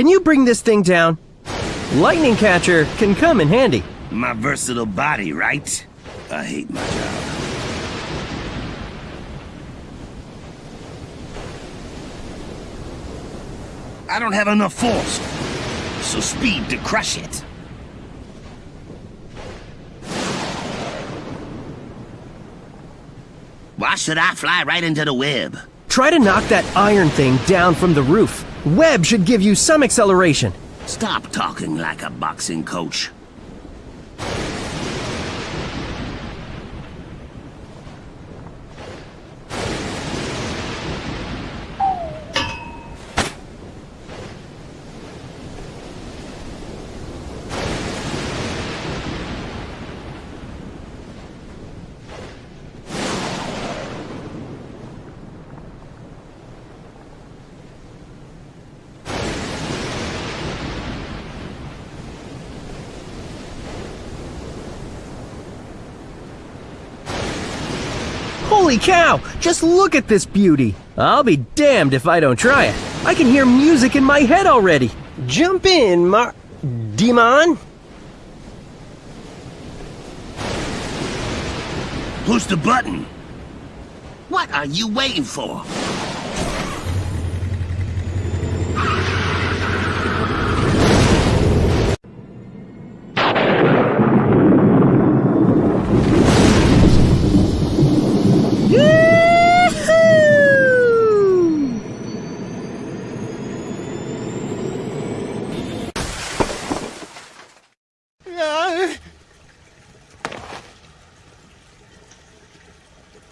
Can you bring this thing down? Lightning catcher can come in handy. My versatile body, right? I hate my job. I don't have enough force, so speed to crush it. Why should I fly right into the web? Try to knock that iron thing down from the roof. Web should give you some acceleration. Stop talking like a boxing coach. Holy cow! Just look at this beauty! I'll be damned if I don't try it. I can hear music in my head already. Jump in, Mar... Demon? Push the button. What are you waiting for?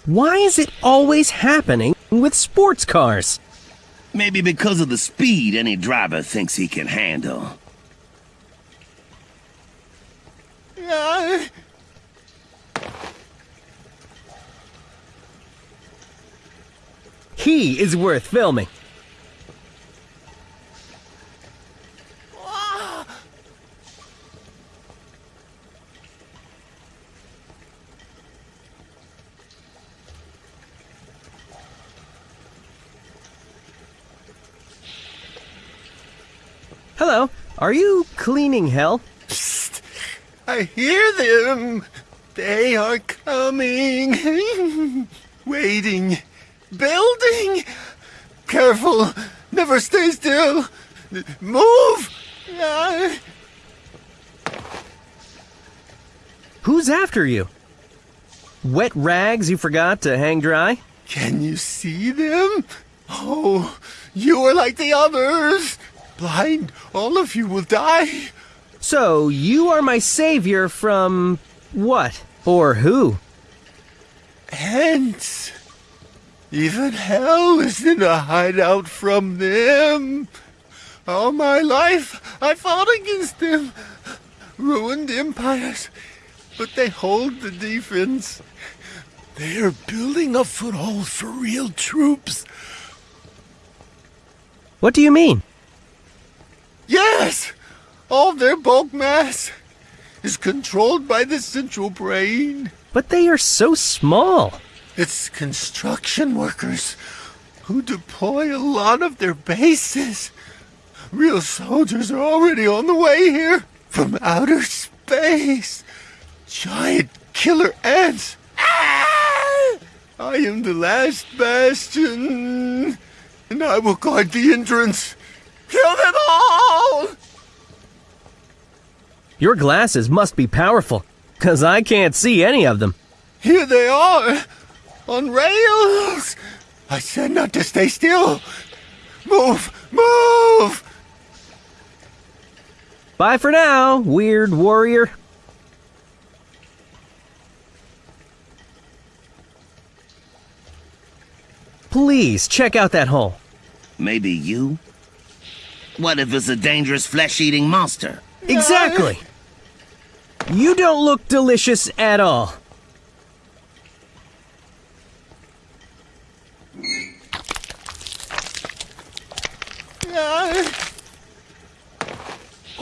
Why is it always happening with sports cars? Maybe because of the speed any driver thinks he can handle. He is worth filming. Hello, are you cleaning hell? I hear them. They are coming. Waiting. Building. Careful. Never stay still. Move. Ah. Who's after you? Wet rags you forgot to hang dry? Can you see them? Oh, you are like the others. Blind, all of you will die. So, you are my savior from. what? Or who? Hence, even hell is in a hideout from them. All my life, I fought against them, ruined empires, but they hold the defense. They are building a foothold for real troops. What do you mean? Yes, all their bulk mass is controlled by the central brain. But they are so small. It's construction workers who deploy a lot of their bases. Real soldiers are already on the way here from outer space. Giant killer ants. Ah! I am the last bastion, and I will guard the entrance. Kill them all! Your glasses must be powerful, cause I can't see any of them. Here they are, on rails. I said not to stay still. Move, move! Bye for now, weird warrior. Please check out that hole. Maybe you? What if it's a dangerous flesh-eating monster? Exactly. You don't look delicious at all.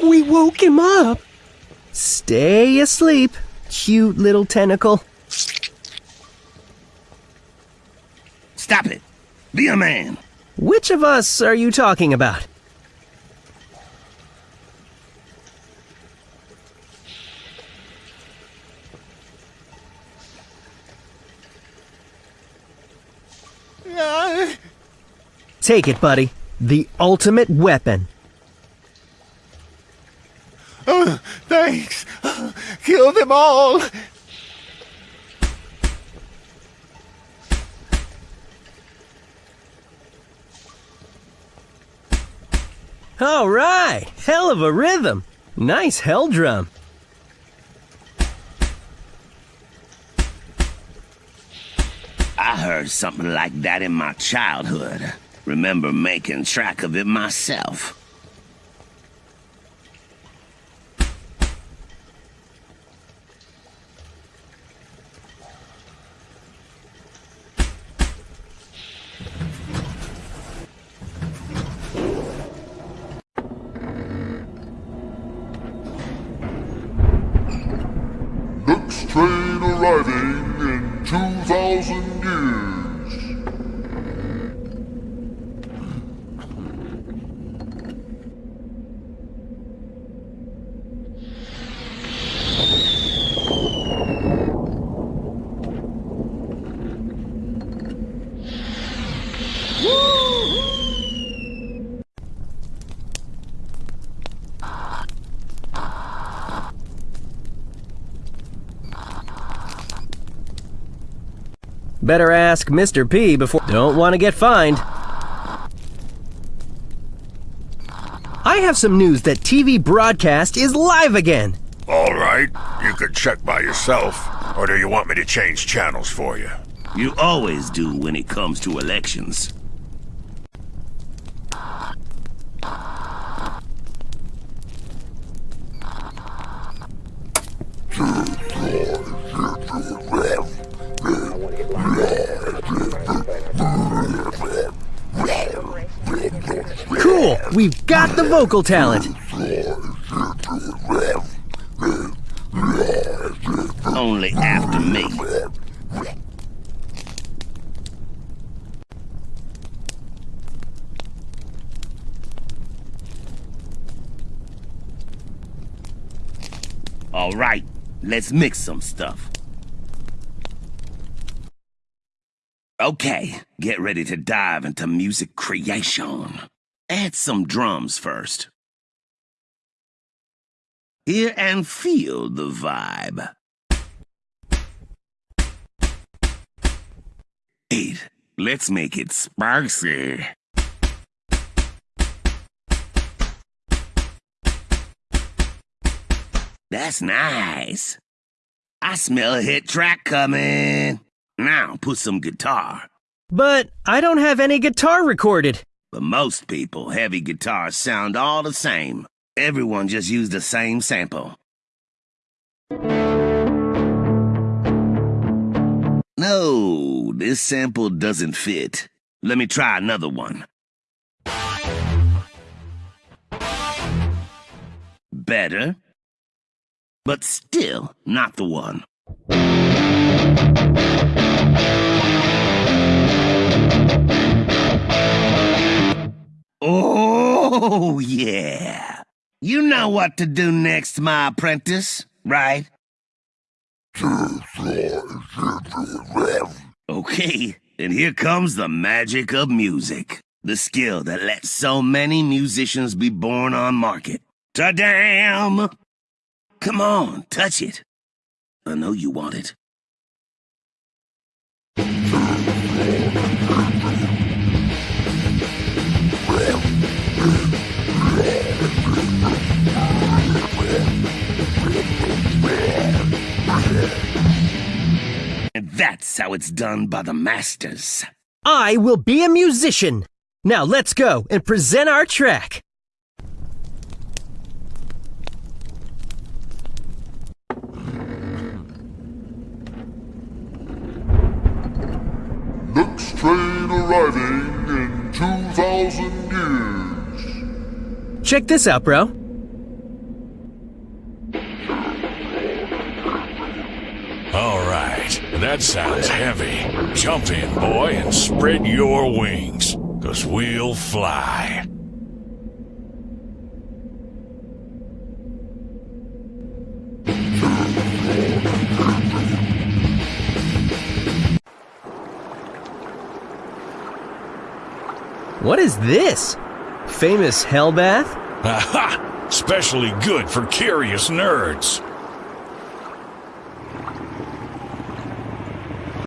We woke him up. Stay asleep, cute little tentacle. Stop it. Be a man. Which of us are you talking about? Take it, buddy. The ultimate weapon. oh, thanks. Kill them all. All right, hell of a rhythm. Nice hell drum. I heard something like that in my childhood. Remember making track of it myself. Next train arriving in 2,000 Better ask Mr. P before. Don't want to get fined. I have some news that TV broadcast is live again. All right, you can check by yourself. Or do you want me to change channels for you? You always do when it comes to elections. We've got the vocal talent. Only after me. All right, let's mix some stuff. Okay, get ready to dive into music creation. Add some drums first. Hear and feel the vibe. Eight. Let's make it spicy. That's nice. I smell a hit track coming. Now put some guitar. But I don't have any guitar recorded. For most people, heavy guitars sound all the same. Everyone just used the same sample. No, this sample doesn't fit. Let me try another one. Better, but still not the one. Oh, yeah. You know oh. what to do next, my apprentice, right? Okay, and here comes the magic of music. The skill that lets so many musicians be born on market. Ta-damn! Come on, touch it. I know you want it. And that's how it's done by the masters. I will be a musician. Now let's go and present our track. Next train arriving in 2,000 years. Check this out, bro. That sounds heavy. Jump in, boy, and spread your wings, cause we'll fly. What is this? Famous hell bath? Aha! Especially good for curious nerds.